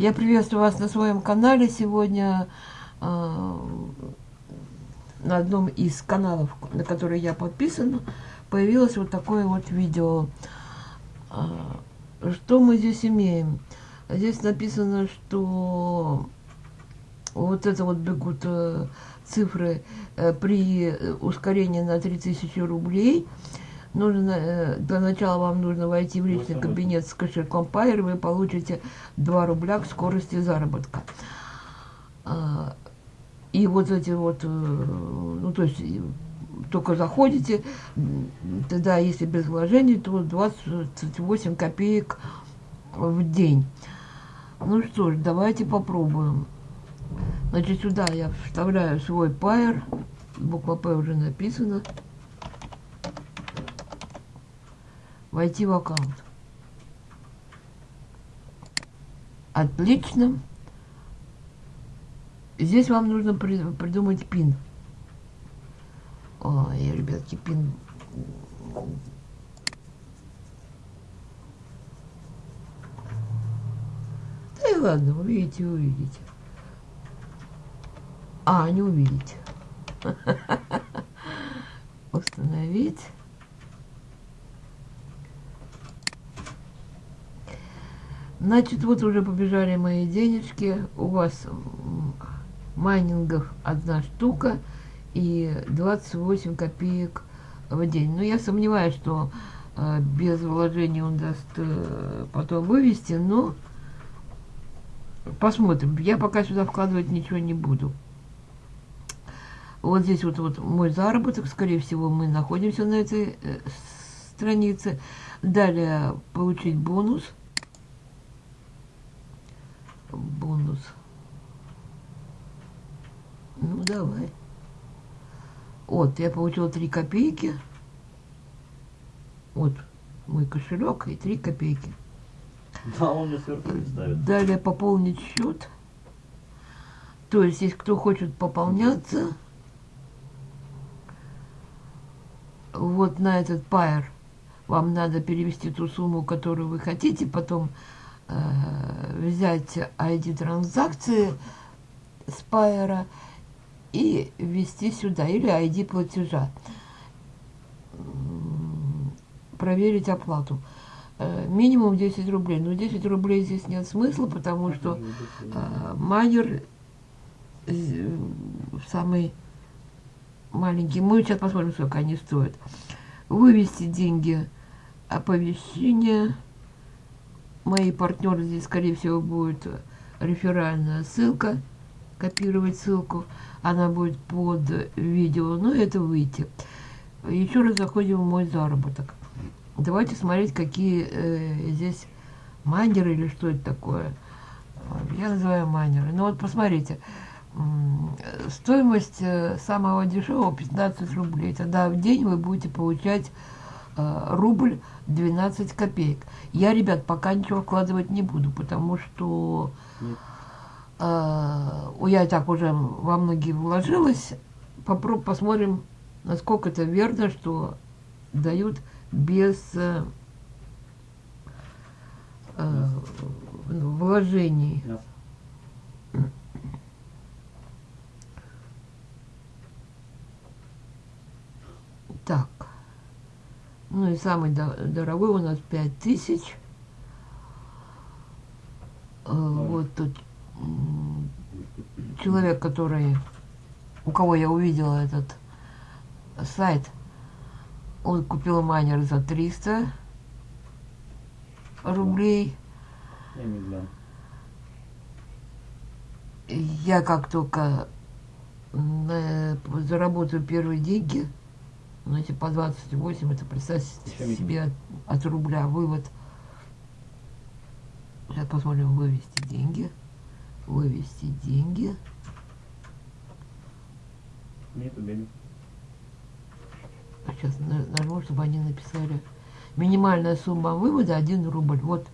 Я приветствую вас на своем канале. Сегодня э, на одном из каналов, на который я подписана, появилось вот такое вот видео. Э, что мы здесь имеем? Здесь написано, что вот это вот бегут э, цифры э, при ускорении на 3000 рублей – нужно, э, для начала вам нужно войти в личный кабинет с кошельком Pair, вы получите 2 рубля к скорости заработка. А, и вот эти вот, э, ну то есть только заходите, тогда если без вложений, то 28 копеек в день. Ну что ж, давайте попробуем. Значит, сюда я вставляю свой пайер. Буква П уже написана. Войти в аккаунт. Отлично. Здесь вам нужно придумать пин. Ой, ребятки, пин. Да и ладно, увидите, увидите. А, не увидите. Установить. Значит, вот уже побежали мои денежки. У вас майнингов одна штука и 28 копеек в день. Но я сомневаюсь, что э, без вложений он даст э, потом вывести, но посмотрим. Я пока сюда вкладывать ничего не буду. Вот здесь вот, вот мой заработок. Скорее всего, мы находимся на этой э, странице. Далее получить бонус – бонус. Ну, давай. Вот, я получила 3 копейки. Вот мой кошелек и 3 копейки. Да, он мне сверху ставит. Далее пополнить счет. То есть, если кто хочет пополняться, вот на этот пайер вам надо перевести ту сумму, которую вы хотите, потом взять ID транзакции с и ввести сюда, или ID платежа. Проверить оплату. Э, минимум 10 рублей. Но 10 рублей здесь нет смысла, потому что э, майнер э, самый маленький. Мы сейчас посмотрим, сколько они стоят. Вывести деньги оповещение мои партнеры здесь, скорее всего, будет реферальная ссылка, копировать ссылку, она будет под видео, но это выйти. Еще раз заходим в мой заработок. Давайте смотреть, какие э, здесь майнеры или что это такое. Я называю майнеры. Ну вот посмотрите, стоимость э, самого дешевого 15 рублей. Тогда в день вы будете получать рубль 12 копеек. Я, ребят, пока ничего вкладывать не буду, потому что э, я и так уже во многие вложилась. Попробуем, посмотрим, насколько это верно, что дают без э, э, вложений. Так. Ну и самый дорогой у нас 5000. Э, вот тут человек, который, у кого я увидела этот сайт, он купил майнер за 300 рублей. Я как только заработаю первые деньги, ну, если по 28, это представьте себе от, рубля вывод. Сейчас посмотрим, вывести деньги. Вывести деньги. Нету денег. А сейчас нажму, чтобы они написали. Минимальная сумма вывода 1 рубль. Вот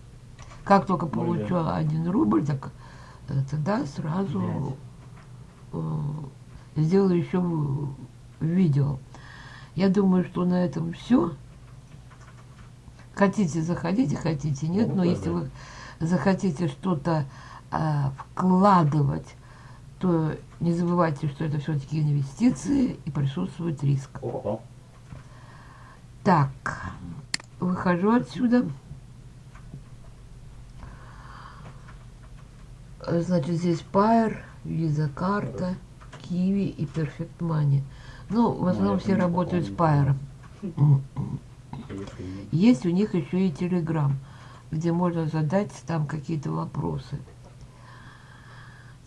как только получу 1 рубль, так э, тогда сразу э, сделаю еще видео. Я думаю, что на этом все. Хотите, заходите, хотите, нет. Но если вы захотите что-то а, вкладывать, то не забывайте, что это все-таки инвестиции и присутствует риск. О, Так, выхожу отсюда. Значит, здесь Pair, Visa карта, Kiwi и Perfect Money. Ну, в основном я все работают с нет. Есть у них еще и Telegram, где можно задать там какие-то вопросы.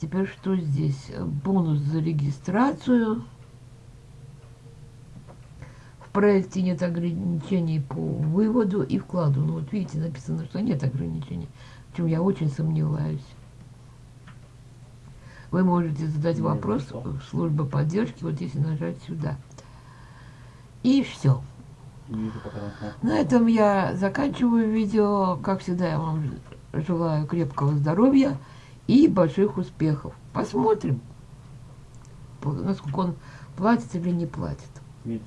Теперь что здесь? Бонус за регистрацию. В проекте нет ограничений по выводу и вкладу. Ну вот видите, написано, что нет ограничений, в чем я очень сомневаюсь. Вы можете задать вопрос в службу поддержки, вот если нажать сюда. И все. На этом я заканчиваю видео. Как всегда, я вам желаю крепкого здоровья и больших успехов. Посмотрим, по- насколько он платит или не платит. Меч.